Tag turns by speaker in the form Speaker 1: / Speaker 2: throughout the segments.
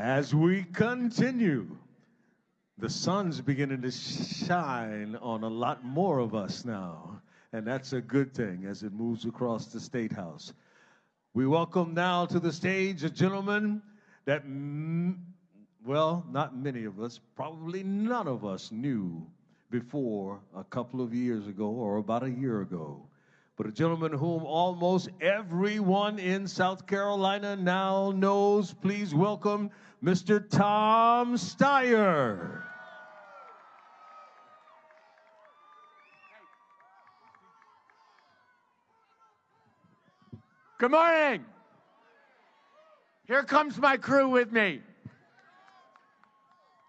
Speaker 1: As we continue, the sun's beginning to shine on a lot more of us now, and that's a good thing as it moves across the State House. We welcome now to the stage a gentleman that, well, not many of us, probably none of us knew before a couple of years ago or about a year ago. But a gentleman whom almost everyone in South Carolina now knows. Please welcome Mr. Tom Steyer.
Speaker 2: Good morning. Here comes my crew with me.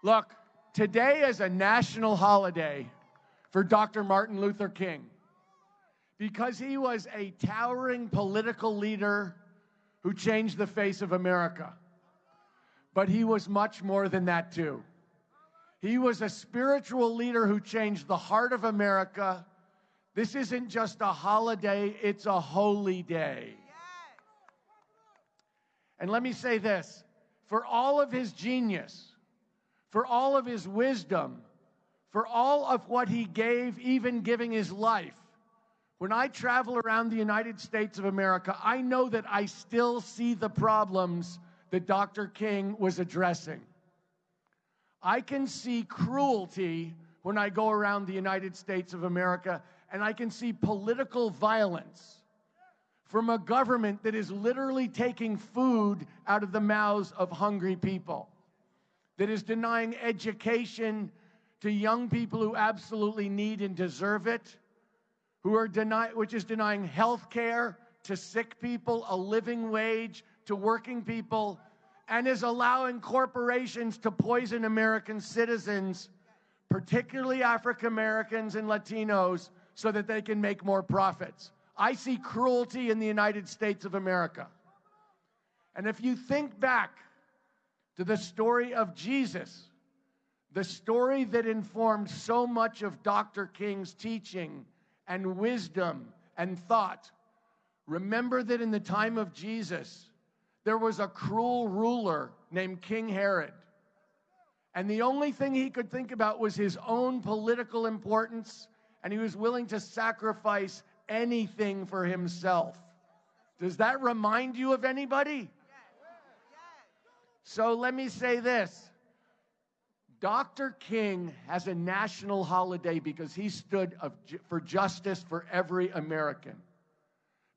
Speaker 2: Look, today is a national holiday for Dr. Martin Luther King because he was a towering political leader who changed the face of America. But he was much more than that, too. He was a spiritual leader who changed the heart of America. This isn't just a holiday, it's a holy day. And let me say this for all of his genius, for all of his wisdom, for all of what he gave, even giving his life, when I travel around the United States of America, I know that I still see the problems that Dr. King was addressing. I can see cruelty when I go around the United States of America, and I can see political violence from a government that is literally taking food out of the mouths of hungry people, that is denying education to young people who absolutely need and deserve it, who are denying, which is denying health care to sick people, a living wage to working people, and is allowing corporations to poison American citizens, particularly African Americans and Latinos, so that they can make more profits. I see cruelty in the United States of America. And if you think back to the story of Jesus, the story that informed so much of Dr. King's teaching and wisdom and thought, remember that in the time of Jesus, there was a cruel ruler named King Herod. And the only thing he could think about was his own political importance, and he was willing to sacrifice anything for himself. Does that remind you of anybody? So let me say this. Dr. King has a national holiday because he stood of, for justice for every American.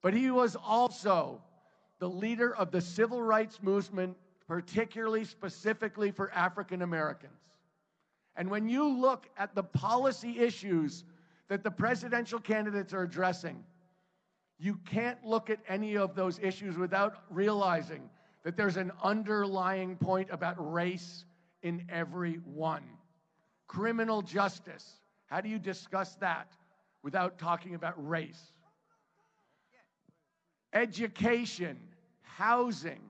Speaker 2: But he was also the leader of the civil rights movement, particularly specifically for African Americans. And when you look at the policy issues that the presidential candidates are addressing. You can't look at any of those issues without realizing that there's an underlying point about race in every one. Criminal justice. How do you discuss that without talking about race? Education, housing.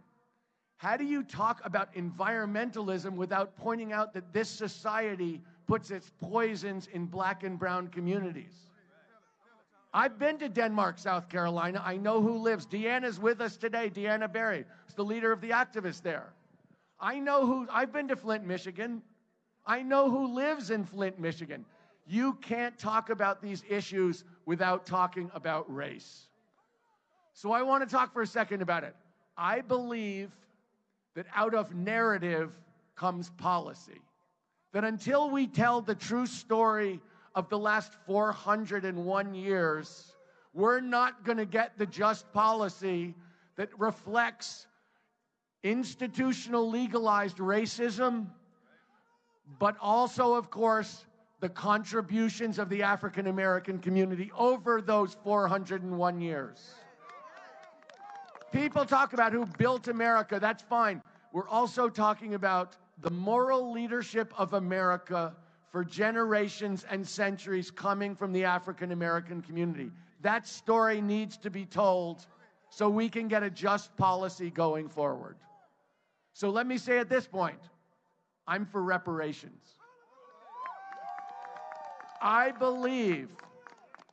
Speaker 2: How do you talk about environmentalism without pointing out that this society puts its poisons in black and brown communities. I've been to Denmark, South Carolina. I know who lives. Deanna's with us today. Deanna Berry. is the leader of the activists there. I know who, I've been to Flint, Michigan. I know who lives in Flint, Michigan. You can't talk about these issues without talking about race. So I want to talk for a second about it. I believe that out of narrative comes policy that until we tell the true story of the last 401 years, we're not going to get the just policy that reflects institutional legalized racism, but also, of course, the contributions of the African American community over those 401 years. People talk about who built America, that's fine. We're also talking about the moral leadership of America for generations and centuries coming from the African American community. That story needs to be told so we can get a just policy going forward. So let me say at this point I'm for reparations. I believe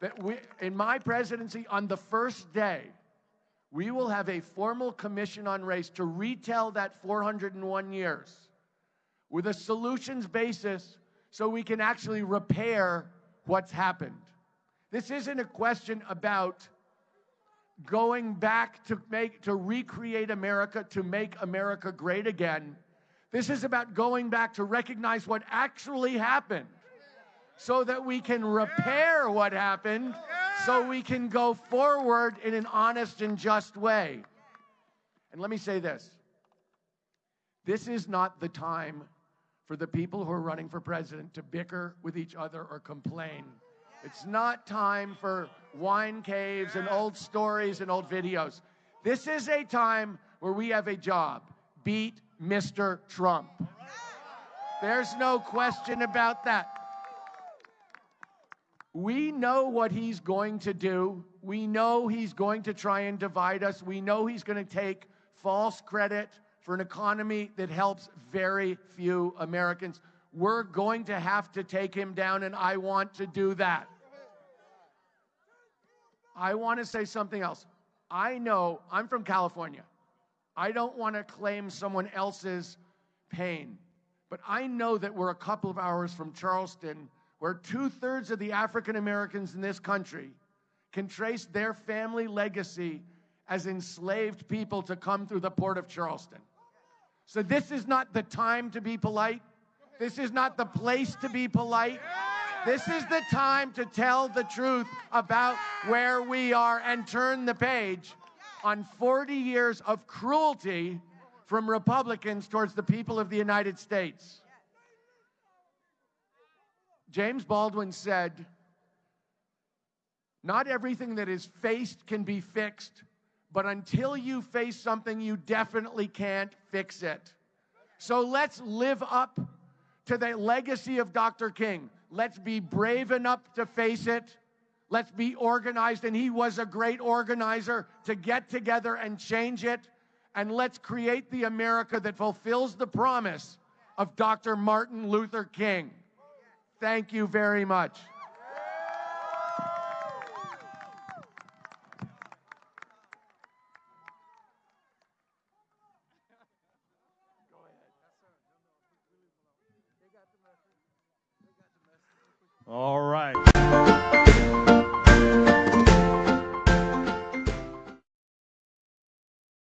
Speaker 2: that we, in my presidency, on the first day, we will have a formal commission on race to retell that 401 years with a solutions basis so we can actually repair what's happened. This isn't a question about going back to make to recreate America to make America great again. This is about going back to recognize what actually happened so that we can repair what happened so we can go forward in an honest and just way. And let me say this. This is not the time for the people who are running for president to bicker with each other or complain. It's not time for wine caves and old stories and old videos. This is a time where we have a job beat Mr. Trump. There's no question about that. We know what he's going to do. We know he's going to try and divide us. We know he's going to take false credit for an economy that helps very few Americans. We're going to have to take him down, and I want to do that. I want to say something else. I know I'm from California. I don't want to claim someone else's pain, but I know that we're a couple of hours from Charleston, where two thirds of the African Americans in this country can trace their family legacy as enslaved people to come through the port of Charleston. So this is not the time to be polite. This is not the place to be polite. This is the time to tell the truth about where we are and turn the page on 40 years of cruelty from Republicans towards the people of the United States. James Baldwin said, Not everything that is faced can be fixed, but until you face something, you definitely can't fix it. So let's live up to the legacy of Dr. King. Let's be brave enough to face it. Let's be organized. And he was a great organizer to get together and change it. And let's create the America that fulfills the promise of Dr. Martin Luther King. Thank you very much.
Speaker 1: All right.